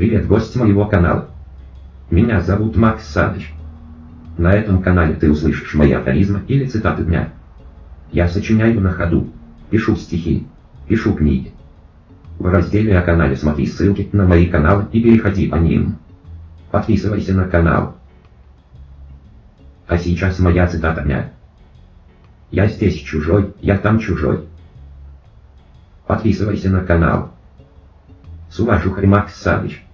Привет, гость моего канала. Меня зовут Макс Садыч. На этом канале ты услышишь мои афоризмы или цитаты дня. Я сочиняю на ходу, пишу стихи, пишу книги. В разделе о канале смотри ссылки на мои каналы и переходи по ним. Подписывайся на канал. А сейчас моя цитата дня. Я здесь чужой, я там чужой. Подписывайся на канал. С уважухой Макс Савич.